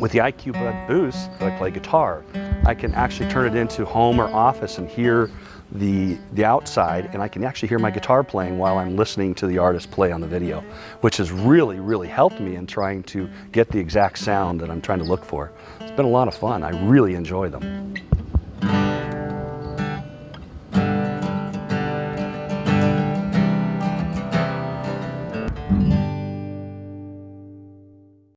With the IQ Bud Boost, I play guitar. I can actually turn it into home or office and hear the, the outside and I can actually hear my guitar playing while I'm listening to the artist play on the video, which has really, really helped me in trying to get the exact sound that I'm trying to look for. It's been a lot of fun. I really enjoy them.